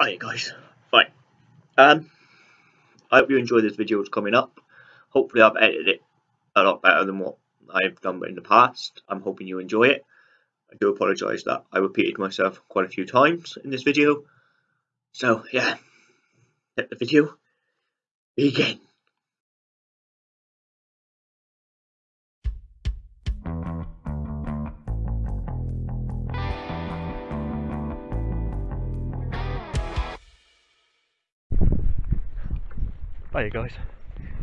Hi guys, right. Um, I hope you enjoy this video that's coming up. Hopefully I've edited it a lot better than what I've done in the past. I'm hoping you enjoy it. I do apologise that I repeated myself quite a few times in this video. So yeah, let the video begin. Hi guys,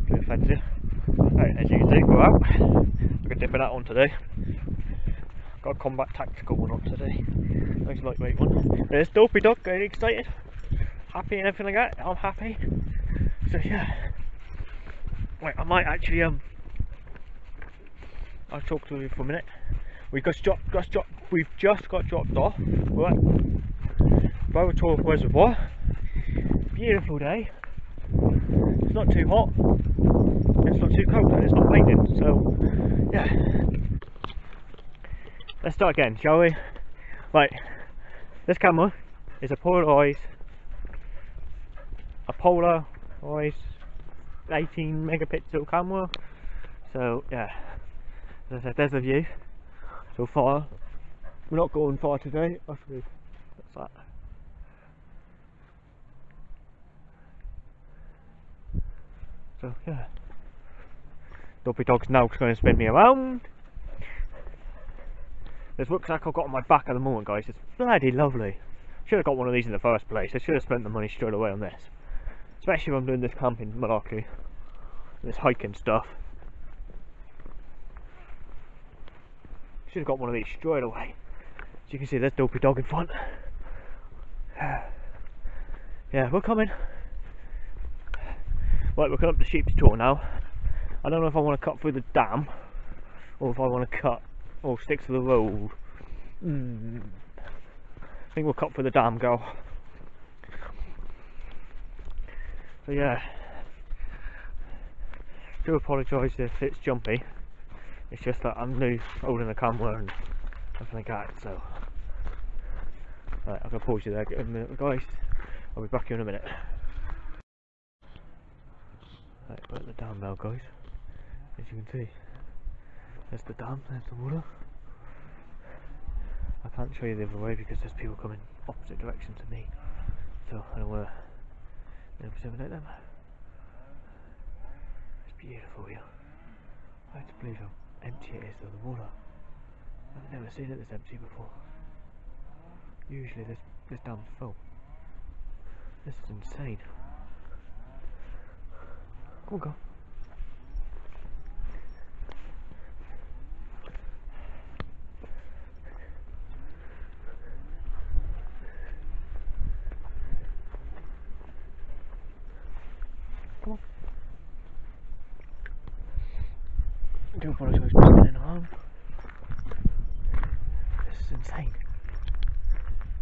Blue Fancy. Right, as you can see, go out. We're gonna dip it out on today. Got a combat tactical one up today. Nice lightweight one. There's Dopey Dog, getting excited. Happy and everything like that. I'm happy. So yeah. Wait, I might actually um I'll talk to you for a minute. We just dropped just dropped we've just got dropped off. We're Reservoir. Beautiful day it's not too hot, it's not too cold, and it's not raining, so yeah. Let's start again, shall we? Right, this camera is a Polaroid, a Polaroid 18 megapixel camera, so yeah, there's a view so far. We're not going far today, that's that. So yeah. Dopey Dog's now going to spin me around. This rucksack I've got on my back at the moment guys, it's bloody lovely. Should have got one of these in the first place, I should have spent the money straight away on this. Especially if I'm doing this camping malarkey. This hiking stuff. Should have got one of these straight away. As you can see there's Dopey Dog in front. Yeah, we're coming. Right, we're coming up to Sheep's Tor now. I don't know if I want to cut through the dam or if I want to cut or stick to the road. Mm. I think we'll cut through the dam, girl. So yeah, do apologise if it's jumpy. It's just that I'm new holding the camera and everything like that. So, right, I'm gonna pause you there, guys. I'll be back here in a minute. Right, at the dam now guys. As you can see. There's the dam, there's the water. I can't show you the other way because there's people coming opposite direction to me. So I don't wanna intimidate them. It's beautiful here. I have to believe how empty it is of the water. I've never seen it this empty before. Usually this this dam's full. This is insane. Come on, go. Come on. I do apologise for spinning around. This is insane.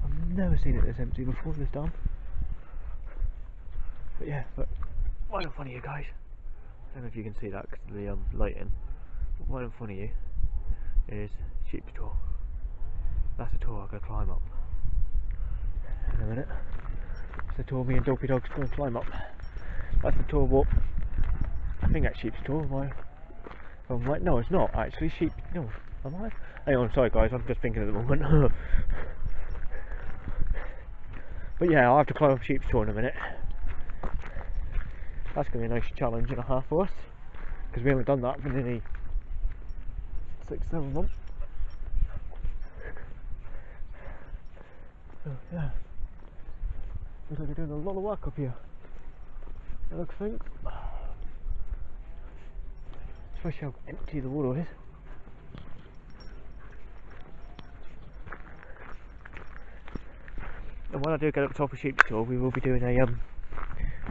I've never seen it this empty before this dam. But yeah, but right in front of you guys. I don't know if you can see that because of the um, lighting. But right in front of you is Sheep's Tor. That's the tour going to climb up. In a minute. It's the tour me and Dopey Dog's going to climb up. That's the tour what I think that's Sheep's Tor. Am I? I'm like, no, it's not actually. Sheep. No, am I? Hang on, sorry guys, I'm just thinking at the moment. but yeah, I'll have to climb up Sheep's Tor in a minute. That's going to be a nice challenge and a half for us because we haven't done that for nearly six, seven months. So yeah, looks like we're doing a lot of work up here. I look think, especially how empty the water is. And when I do get up top of Sheep's Tor, we will be doing a um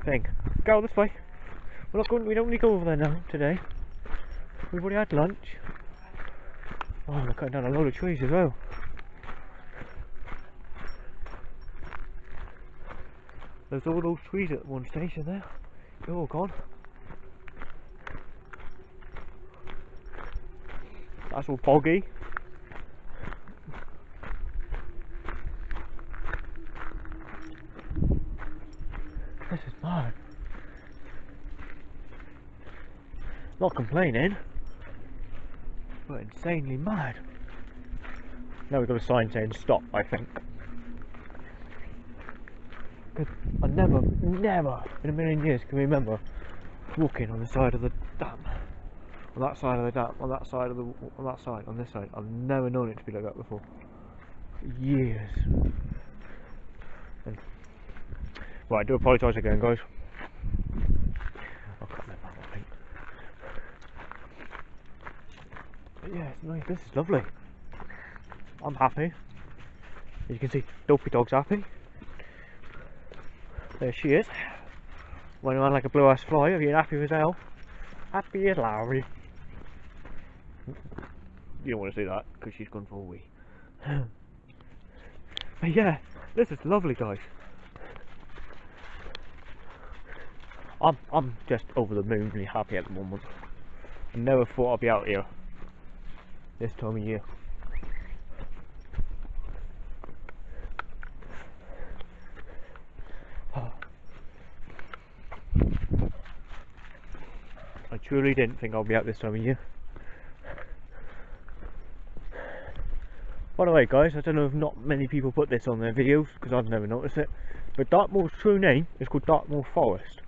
thing. Go this way. We're not going. We don't need to go over there now today. We've already had lunch. Oh, we're cutting down a load of trees as well. There's all those trees at one station there. They're all gone. That's all boggy. Mad. Not complaining, but insanely mad. Now we've got a sign saying stop, I think. Because I never, never in a million years can remember walking on the side of the dam. On that side of the dam, on that side of the, on that side, on this side. I've never known it to be like that before. For years. And, right, I do apologise again, guys. I'll cut that out, I think. But yeah, it's nice. This is lovely. I'm happy. As you can see, Dopey Dog's happy. There she is. Running around like a blue ass fly, Are you happy as hell. Happy as Larry. You don't want to see that because she's gone for a wee. but yeah, this is lovely, guys. I'm I'm just over the moon, really happy at the moment. I never thought I'd be out here this time of year. I truly didn't think I'd be out this time of year. By the way guys, I don't know if not many people put this on their videos because I've never noticed it, but Dartmoor's true name is called Dartmoor Forest.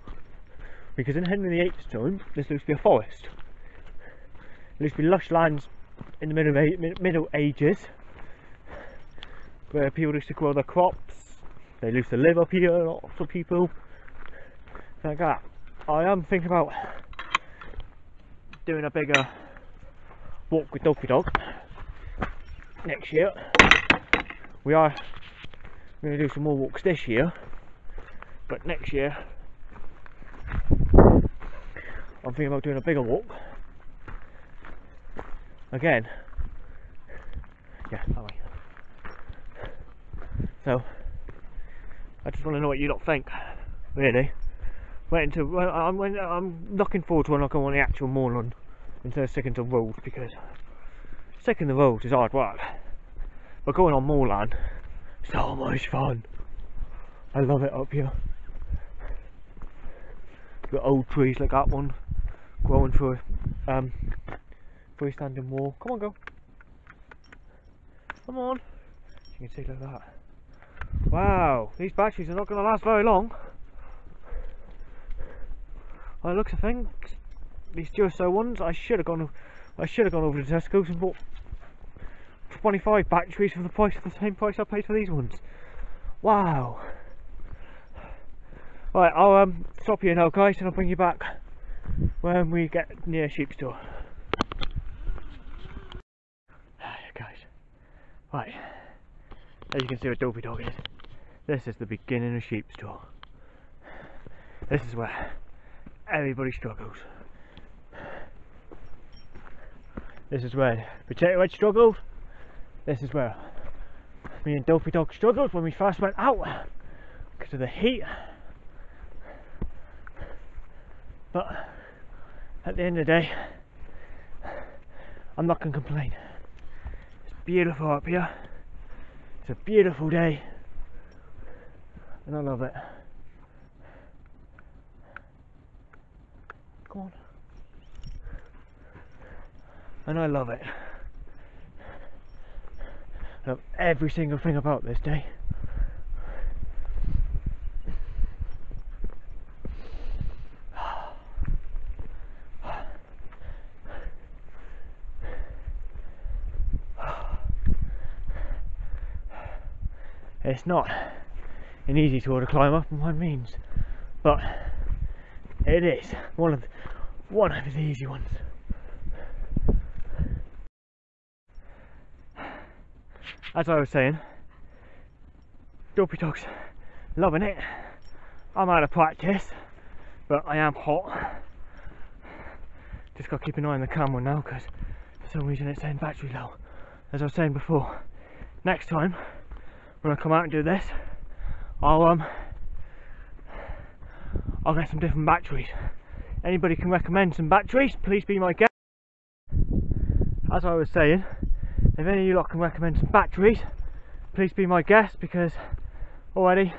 Because in Henry VIII's time, this used to be a forest. It used to be lush lands in the middle, middle ages where people used to grow their crops. They used to live up here, lots of people. Like that. I am thinking about doing a bigger walk with Dopey Dog next year. We are going to do some more walks this year, but next year I'm thinking about doing a bigger walk. Again. Yeah, that way. So, I just want to know what you lot think, really. Waiting to, I'm, I'm looking forward to when I go on the actual moorland instead of sticking to roads because sticking to roads is hard work. But going on moorland, so much fun. I love it up here. The old trees like that one through a um, freestanding wall. Come on, go. Come on. You can see like that. Wow, these batteries are not going to last very long. By the looks of things, these Duracell ones, I should have gone. I should have gone over to Tesco's and bought 25 batteries for the price of the same price I paid for these ones. Wow. Right, I'll um, stop here now, guys, and I'll bring you back when we get near Sheep's Tor. Ah, guys, right, as you can see where Dopey Dog is, this is the beginning of Sheep's Tor. This is where everybody struggles. This is where Potato Head struggled. This is where me and Dopey Dog struggled when we first went out because of the heat. But at the end of the day, I'm not going to complain. It's beautiful up here. It's a beautiful day. And I love it. Come on. And I love it. I love every single thing about this day. It's not an easy tour to climb up by means, but it is one of the, one of the easy ones. As I was saying, Dopey Dog's loving it. I'm out of practice, but I am hot. Just got to keep an eye on the camera now because for some reason it's saying battery low. As I was saying before, next time when I come out and do this, I'll um I'll get some different batteries. Anybody can recommend some batteries, please be my guest. As I was saying, if any of you lot can recommend some batteries, please be my guest because already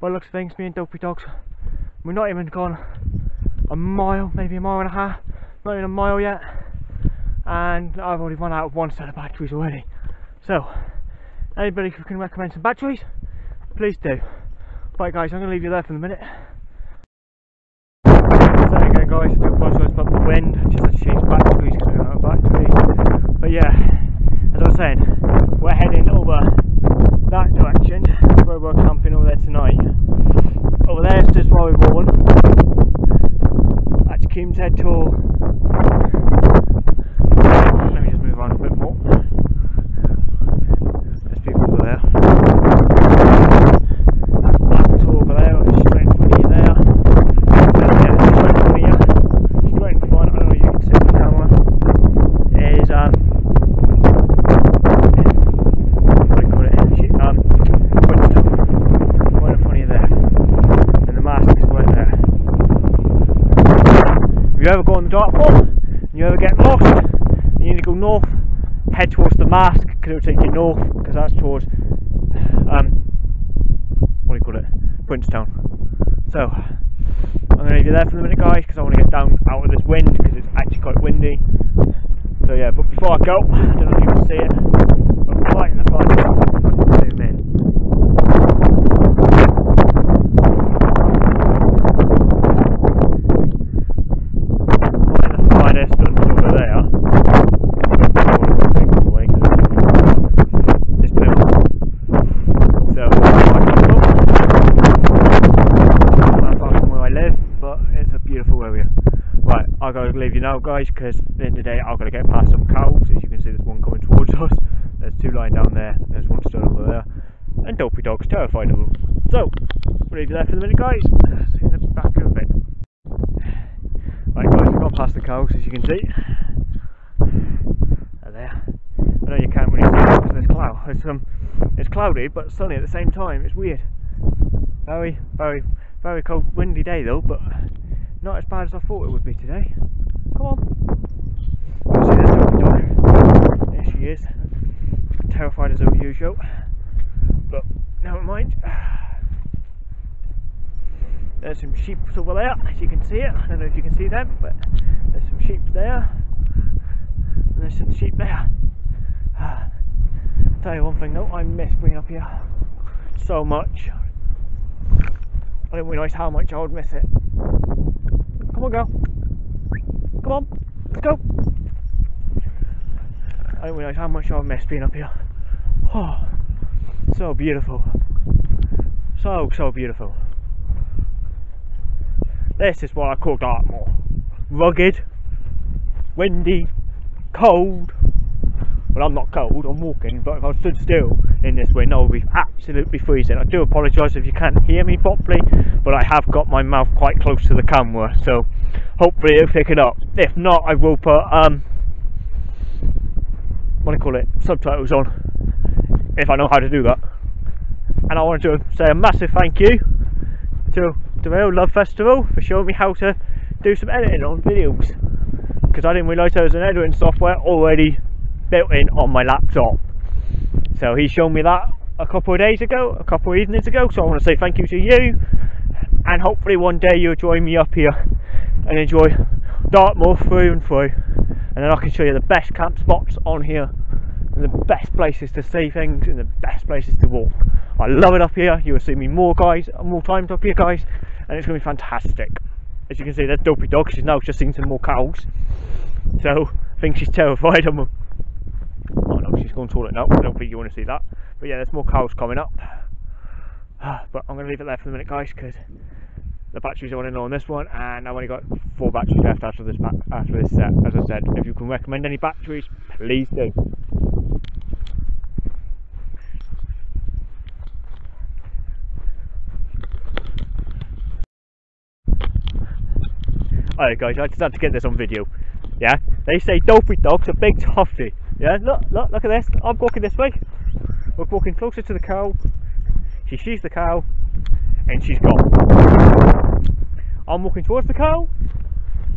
by looks of things me and Dopey Dogs We're not even gone a mile, maybe a mile and a half, not even a mile yet. And I've already run out of one set of batteries already. So, anybody can recommend some batteries, please do. Right guys, I'm going to leave you there for the minute. So again guys, I apologise about the wind, just had to change batteries because we ran out of batteries. But yeah, as I was saying, we're heading over that direction, where we're camping over there tonight. Over there is just Rory Vaughan. That's Kim's Head Tour. Let me just move on a bit more. There's people over there. That's Black Tor over there, which is straight in front of you there. So yeah, straight in front of you. Straight in front, I don't know if you can see the camera. Is um what do you call it? Shit, Um Winston. Right in front of you there. And the mask is right there. If you ever go on the Dartmoor and you ever get lost, and you need to go north, head towards the mask because it'll take you north because that's towards um what do you call it? Bridgetown. So I'm gonna leave you there for a minute guys because I want to get down out of this wind because it's actually quite windy. So yeah, but before I go, I don't know if you can see it, but right in the front, if I can zoom in. Right in the finest and over there. I don't want to take them away 'cause it's- it's blue. So, not far from where I live, but it's a beautiful area. Right, I gotta leave you now, guys, because at the end of the day, I've got to get past some cows. As you can see, there's one coming towards us. There's two lying down there. There's one still over there, and Dopey Dog's terrified of them. So, we'll leave you there for the minute, guys. In the back of a bit. Right, guys, we've gone past the cows, as you can see. They're there. I know you can't really see because there's cloud. It's um, it's cloudy but sunny at the same time. It's weird. Very, very, very cold, windy day though, but not as bad as I thought it would be today. Come on. See doggy dog? There she is. Terrified as usual. But never mind. There's some sheep over there, as you can see it. I don't know if you can see them, but there's some sheep there. And there's some sheep there. Tell you one thing though, I miss being up here so much. I didn't realise how much I would miss it. Come on, girl. Come on, let's go. I didn't realise how much I would miss being up here. Oh, so beautiful. So, so beautiful. This is what I call Dartmoor. Rugged, windy, cold. Well, I'm not cold, I'm walking, but if I stood still in this wind, I would be absolutely freezing. I do apologise if you can't hear me properly, but I have got my mouth quite close to the camera, so hopefully it'll pick it up. If not, I will put, um, what do you call it, subtitles on, if I know how to do that. And I want to say a massive thank you to the Real Love Festival for showing me how to do some editing on videos because I didn't realise there was an editing software already built in on my laptop. So he showed me that a couple of days ago, a couple of evenings ago. So I want to say thank you to you, and hopefully one day you'll join me up here and enjoy Dartmoor through and through, and then I can show you the best camp spots on here, and the best places to see things, and the best places to walk. I love it up here. You will see me more guys, more times up here, guys, and it's to be fantastic. As you can see, there's Dopey Dog. She's now just seen some more cows, so I think she's terrified of them. Oh no, she's going toilet now. I don't think you want to see that. But yeah, there's more cows coming up. But I'm going to leave it there for the minute, guys, because the batteries are running low on this one, and I've only got four batteries left after this after this set. As I said, if you can recommend any batteries, please do. Alright guys, I just had to get this on video. Yeah, they say dopey dog's a big toffee. Yeah, look, look, look at this. I'm walking this way. We're walking closer to the cow. She sees the cow, and she's gone. I'm walking towards the cow.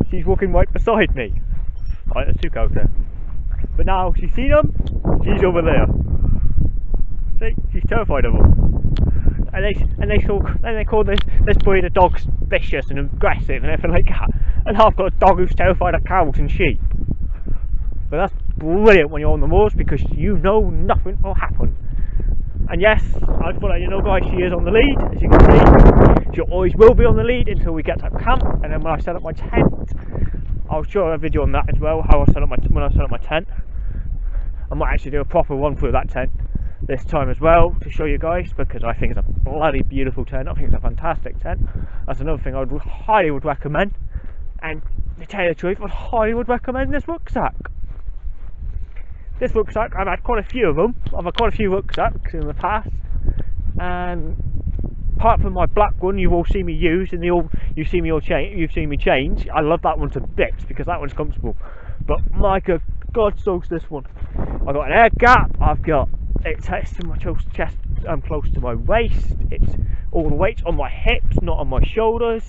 She's walking right beside me. Right, there's two cows there. But now she's seen them. She's over there. See, she's terrified of them. and they and they talk and they call this this breed of dogs vicious and aggressive and everything like that. And I've got a dog who's terrified of cows and sheep. But that's brilliant when you're on the moors because you know nothing will happen. And yes, I just want you know guys, she is on the lead, as you can see. She always will be on the lead until we get to camp and then when I set up my tent, I'll show a video on that as well, how I set up my when I set up my tent. I might actually do a proper one through that tent this time as well to show you guys because I think it's a bloody beautiful tent. I think it's a fantastic tent. That's another thing I would highly would recommend. And to tell you the truth, I highly would recommend this rucksack. This rucksack, I've had quite a few of them. I've had quite a few rucksacks in the past, and apart from my black one, you've all seen me use, and all you've seen me all change. You've seen me change. I love that one to bits because that one's comfortable. But my God, God soaks this one. I've got an air gap. I've got it's to my chest um, close to my waist. It's all the weight on my hips, not on my shoulders.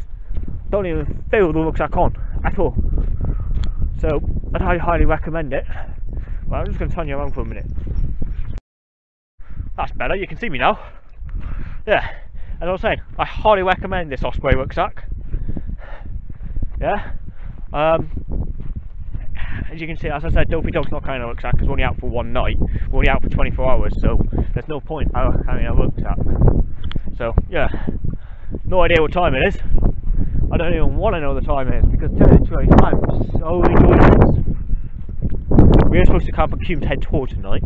Don't even feel the rucksack on at all. So I'd highly recommend it. Well, I'm just going to turn you around for a minute. That's better. You can see me now. Yeah, as I was saying, I highly recommend this Osprey rucksack. Yeah. Um, as you can see, as I said, Dopey Dog's not carrying a rucksack because we're only out for one night. We're only out for 24 hours, so there's no point carrying a rucksack. So, yeah, no idea what time it is. I don't even want to know the time is because tell you the truth, I'm so enjoying this. To camp at Cumes Head Tor tonight,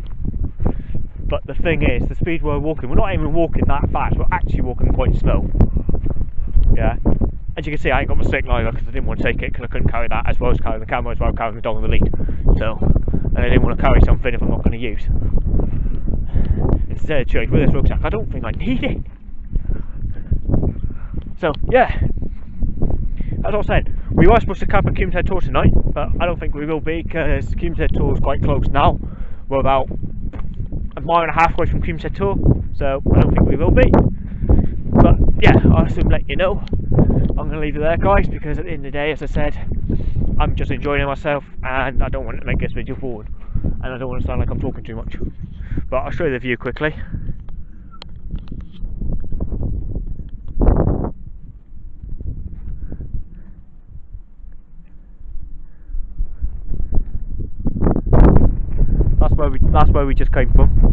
but the thing is, the speed we're walking, we're not even walking that fast, we're actually walking quite slow. Yeah, as you can see I ain't got my stick either because I didn't want to take it because I couldn't carry that as well as carrying the camera as well as carrying the dog on the lead. So and I didn't want to carry something if I'm not going to use instead of with this rucksack I don't think I need it. So yeah. As I was saying we were supposed to camp at Cumes Head Tor tonight but I don't think we will be because Cumes Head Tor is quite close now. We're about a mile and a half away from Cumes Head Tor so I don't think we will be. But yeah I'll soon let you know. I'm going to leave it there guys because at the end of the day as I said I'm just enjoying myself and I don't want to make this video forward and I don't want to sound like I'm talking too much. But I'll show you the view quickly that's where we just came from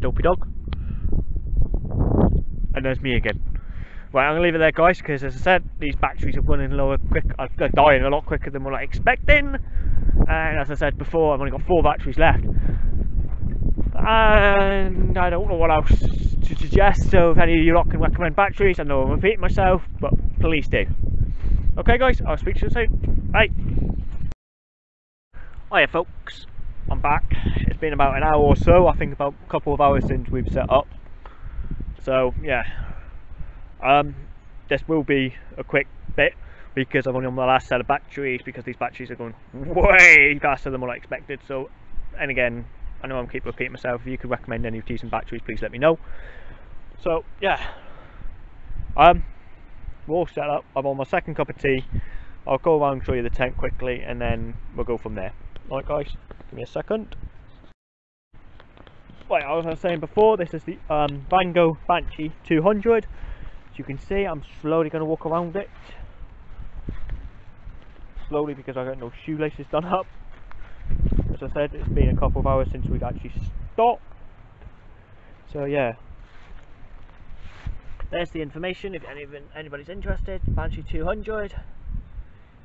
Dopey Dog. And there's me again. Right, I'm to leave it there guys, because as I said, these batteries are running lower quick, uh, they're dying a lot quicker than what I expecting. And as I said before, I've only got four batteries left. And I don't know what else to suggest, so if any of you lot can recommend batteries, I know I'm repeating myself, but please do. Okay guys, I'll speak to you soon. Bye. Hiya folks. I'm back. It's been about an hour or so, I think about a couple of hours since we've set up. So yeah, um, this will be a quick bit because I'm only on my last set of batteries because these batteries are going way faster than what I expected. So, and again, I know I'm keep repeating myself. If you could recommend any decent batteries, please let me know. So yeah, um, we're all set up. I'm on my second cup of tea. I'll go around and show you the tent quickly, and then we'll go from there. Alright guys. Give me a second. Right, as I was saying before, this is the um, Vango Banshee 200. As you can see, I'm slowly going to walk around it. Slowly because I got no shoelaces done up. As I said, it's been a couple of hours since we've actually stopped. So yeah. There's the information if any, anybody's interested. Banshee 200.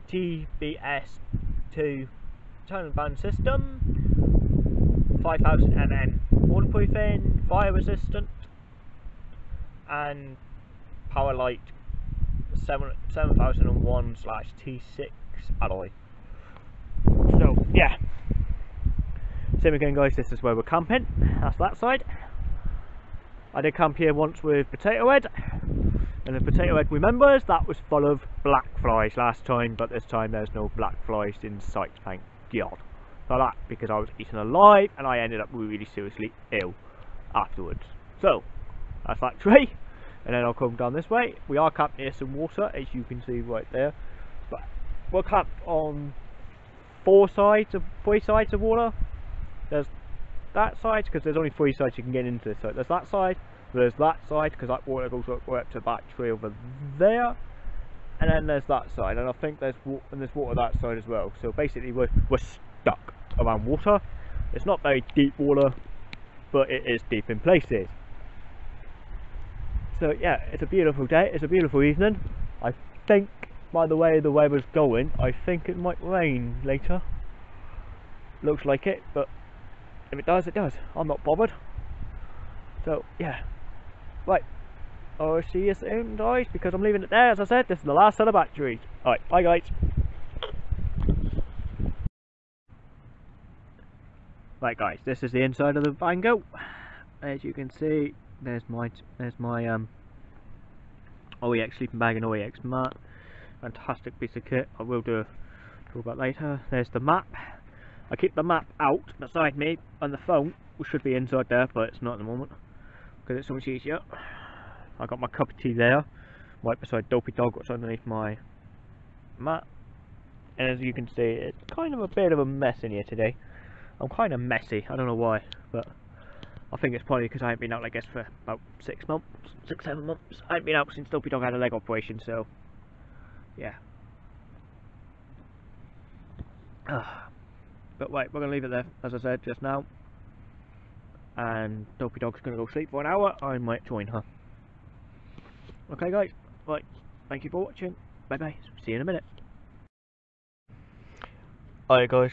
TBS 2 tone band system 5000 mm waterproofing, fire resistant and power light 7, 7001 slash T6 alloy so yeah same again guys this is where we're camping that's that side I did camp here once with Potato Head and the Potato Head remembers that was full of black flies last time but this time there's no black flies in sight thank god for that because I was eaten alive and I ended up really seriously ill afterwards. So, that's that tree. And then I'll come down this way. We are camped near some water, as you can see right there. But we're camped on four sides of three sides of water. There's that side because there's only three sides you can get into. So there's that side, there's that side because that water goes up, up to that tree over there, and then there's that side, and I think there's and there's water that side as well. So basically we're we're stuck around water. It's not very deep water, but it is deep in places. So yeah, it's a beautiful day. It's a beautiful evening. I think by the way the weather's going, I think it might rain later. Looks like it, but if it does, it does. I'm not bothered. So yeah, right. I'll see you soon, guys, because I'm leaving it there. As I said, this is the last set of batteries. Alright, bye, guys. Right, guys, this is the inside of the Vango. As you can see, there's my there's my um OEX sleeping bag and OEX mat. Fantastic piece of kit. I will do a talk about later. There's the map. I keep the map out beside me and the phone, which should be inside there, but it's not at the moment because it's so much easier. I got my cup of tea there, right beside Dopey Dog, what's underneath my mat. And as you can see, it's kind of a bit of a mess in here today. I'm kind of messy, I don't know why, but I think it's probably because I haven't been out, I guess, for about six months, six, seven months. I haven't been out since Dopey Dog had a leg operation, so, yeah. Ah. But wait, we're going to leave it there, as I said just now. And Dopey Dog's going to go sleep for an hour, I might join her. Okay guys, right, thank you for watching, bye bye, see you in a minute. Hi guys,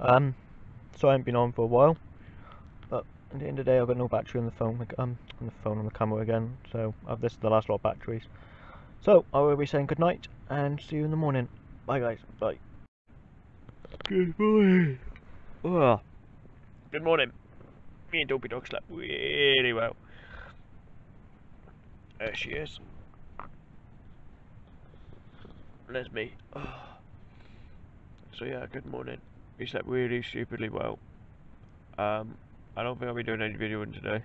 um, so I haven't been on for a while, but at the end of the day I've got no battery on the phone, um, on the phone on the camera again, so I've this is the last lot of batteries. So, I will be saying good night, and see you in the morning. Bye guys, bye. Good morning. Oh. Good morning. Me and Dopey Dog slept really well. There she is. There's me. Oh. So yeah, good morning. We slept really stupidly well. Um, I don't think I'll be doing any videoing today.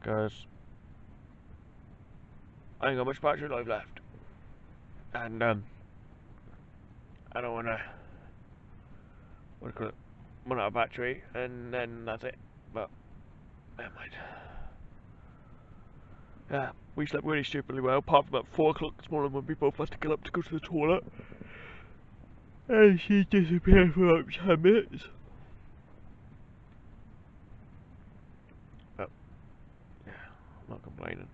Because I ain't got much battery life left. And um, I don't wanna what do you call it? Out of battery and then that's it. But never mind. Yeah, we slept really stupidly well, apart from about 4 o'clock this morning when we both had to get up to go to the toilet. And she disappeared for about 10 minutes. But, yeah, I'm not complaining.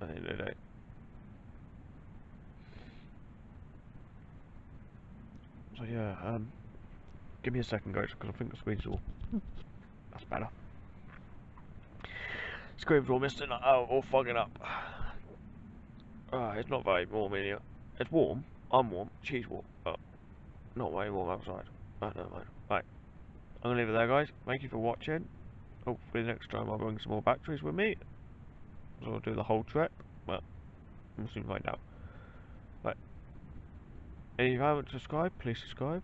At the end of the day. So yeah, um, give me a second guys, because I think the screen's all, that's better. Screams all misting oh, all fogging up. Oh, it's not very warm in here. It's warm. I'm warm. She's warm. But not very warm outside. I don't mind. Right. I'm going to leave it there, guys. Thank you for watching. Hopefully next time I'll bring some more batteries with me. So I'll do the whole trip. But we'll soon find out. If you haven't subscribed, please subscribe.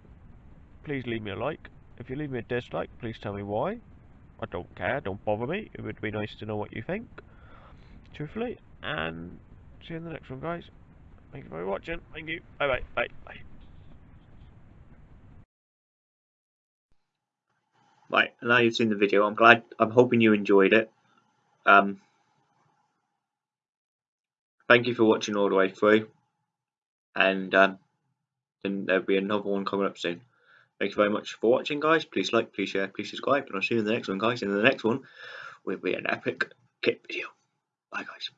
Please leave me a like. If you leave me a dislike, please tell me why. I don't care, don't bother me. It would be nice to know what you think. Truthfully. And see you in the next one, guys. Thank you for watching. Thank you. Bye bye. Bye. Bye. Right, now you've seen the video. I'm glad. I'm hoping you enjoyed it. Um, thank you for watching all the way through. And um, then there'll be another one coming up soon. Thank you very much for watching, guys. Please like, please share, please subscribe, and I'll see you in the next one, guys. In the next one, will be an epic kit video. Bye, guys.